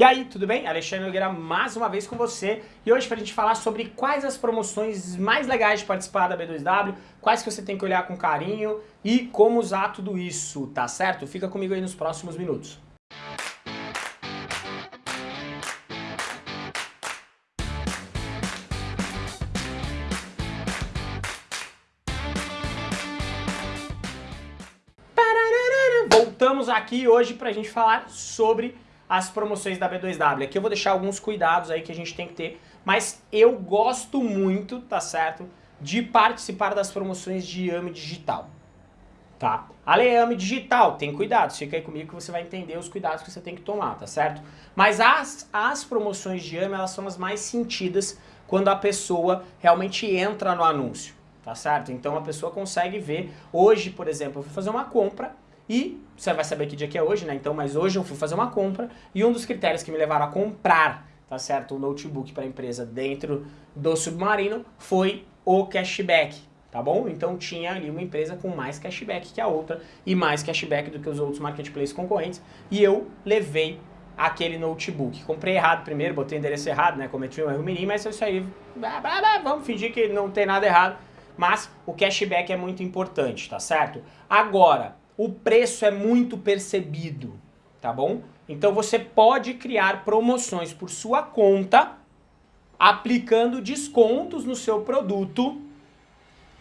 E aí, tudo bem? Alexandre Nogueira mais uma vez com você e hoje para a gente falar sobre quais as promoções mais legais de participar da B2W, quais que você tem que olhar com carinho e como usar tudo isso, tá certo? Fica comigo aí nos próximos minutos. Voltamos aqui hoje para a gente falar sobre as promoções da B2W. Aqui eu vou deixar alguns cuidados aí que a gente tem que ter, mas eu gosto muito, tá certo, de participar das promoções de AME Digital, tá? Ale AME Digital, tem cuidado, fica aí comigo que você vai entender os cuidados que você tem que tomar, tá certo? Mas as, as promoções de AME, elas são as mais sentidas quando a pessoa realmente entra no anúncio, tá certo? Então a pessoa consegue ver, hoje, por exemplo, eu fui fazer uma compra, e você vai saber que dia que é hoje, né? Então, mas hoje eu fui fazer uma compra e um dos critérios que me levaram a comprar, tá certo, o notebook para a empresa dentro do Submarino foi o cashback, tá bom? Então tinha ali uma empresa com mais cashback que a outra e mais cashback do que os outros marketplaces concorrentes e eu levei aquele notebook. Comprei errado primeiro, botei o endereço errado, né? Cometi um erro mínimo, mas isso aí, vamos fingir que não tem nada errado. Mas o cashback é muito importante, tá certo? Agora, o preço é muito percebido, tá bom? Então você pode criar promoções por sua conta, aplicando descontos no seu produto,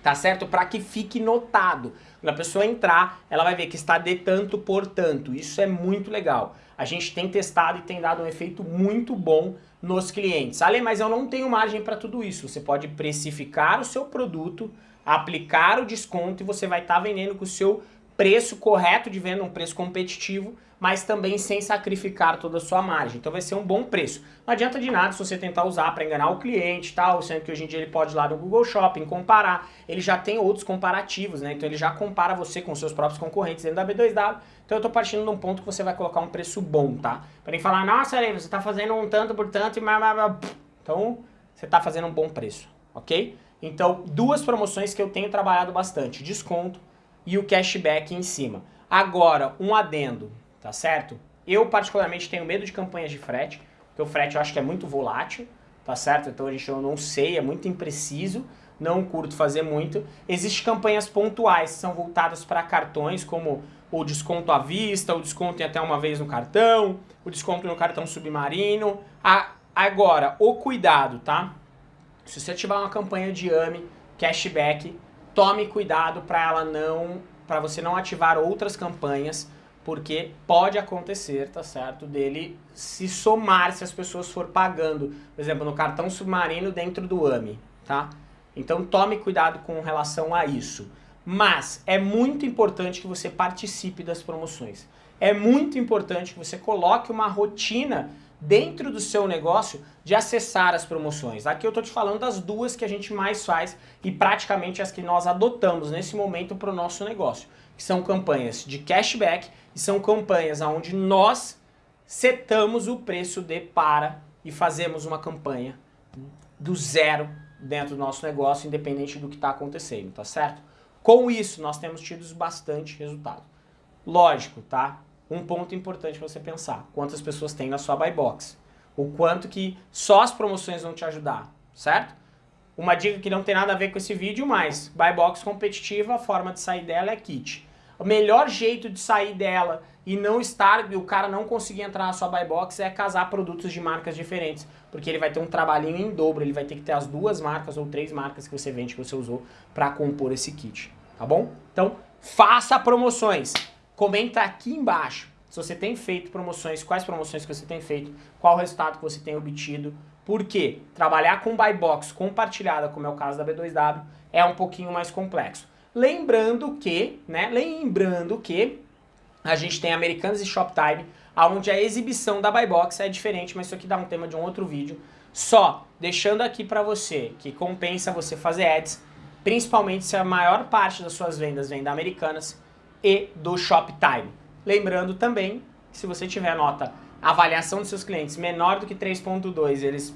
tá certo? Para que fique notado. Quando a pessoa entrar, ela vai ver que está de tanto por tanto. Isso é muito legal. A gente tem testado e tem dado um efeito muito bom nos clientes. Ale, mas eu não tenho margem para tudo isso. Você pode precificar o seu produto, aplicar o desconto e você vai estar tá vendendo com o seu preço correto de venda, um preço competitivo, mas também sem sacrificar toda a sua margem. Então vai ser um bom preço. Não adianta de nada se você tentar usar para enganar o cliente tal, sendo que hoje em dia ele pode ir lá no Google Shopping comparar. Ele já tem outros comparativos, né? Então ele já compara você com seus próprios concorrentes dentro da B2W. Então eu tô partindo de um ponto que você vai colocar um preço bom, tá? Para nem falar, nossa, aí você tá fazendo um tanto por tanto e... Então você tá fazendo um bom preço, ok? Então duas promoções que eu tenho trabalhado bastante. Desconto e o cashback em cima. Agora, um adendo, tá certo? Eu particularmente tenho medo de campanhas de frete, porque o frete eu acho que é muito volátil, tá certo? Então a gente eu não sei, é muito impreciso, não curto fazer muito. Existem campanhas pontuais são voltadas para cartões, como o desconto à vista, o desconto em até uma vez no cartão, o desconto no cartão submarino. A, agora, o cuidado, tá? Se você tiver uma campanha de AME, cashback, tome cuidado para ela não, para você não ativar outras campanhas, porque pode acontecer, tá certo, dele se somar se as pessoas for pagando, por exemplo, no cartão submarino dentro do AMI, tá? Então tome cuidado com relação a isso. Mas é muito importante que você participe das promoções. É muito importante que você coloque uma rotina dentro do seu negócio de acessar as promoções. Aqui eu estou te falando das duas que a gente mais faz e praticamente as que nós adotamos nesse momento para o nosso negócio, que são campanhas de cashback e são campanhas onde nós setamos o preço de para e fazemos uma campanha do zero dentro do nosso negócio, independente do que está acontecendo, tá certo? Com isso, nós temos tido bastante resultado. Lógico, tá? Um ponto importante para você pensar. Quantas pessoas tem na sua buy box? O quanto que só as promoções vão te ajudar, certo? Uma dica que não tem nada a ver com esse vídeo, mas buy box competitiva, a forma de sair dela é kit. O melhor jeito de sair dela e não estar, o cara não conseguir entrar na sua buy box é casar produtos de marcas diferentes, porque ele vai ter um trabalhinho em dobro, ele vai ter que ter as duas marcas ou três marcas que você vende, que você usou para compor esse kit, tá bom? Então, faça promoções. Comenta aqui embaixo se você tem feito promoções, quais promoções que você tem feito, qual resultado que você tem obtido. Porque trabalhar com buy box compartilhada, como é o caso da B2W, é um pouquinho mais complexo. Lembrando que, né, lembrando que a gente tem Americanas e Shoptime, onde a exibição da buy box é diferente, mas isso aqui dá um tema de um outro vídeo. Só deixando aqui para você que compensa você fazer ads, principalmente se a maior parte das suas vendas vem da Americanas, e do Shoptime. Lembrando também que se você tiver nota avaliação dos seus clientes menor do que 3.2, eles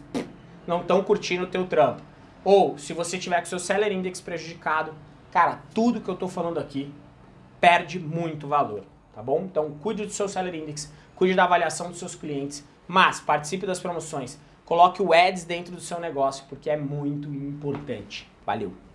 não estão curtindo o teu trampo. Ou se você tiver com seu Seller Index prejudicado, cara, tudo que eu estou falando aqui perde muito valor, tá bom? Então cuide do seu Seller Index, cuide da avaliação dos seus clientes Mas participe das promoções. Coloque o ads dentro do seu negócio, porque é muito importante. Valeu!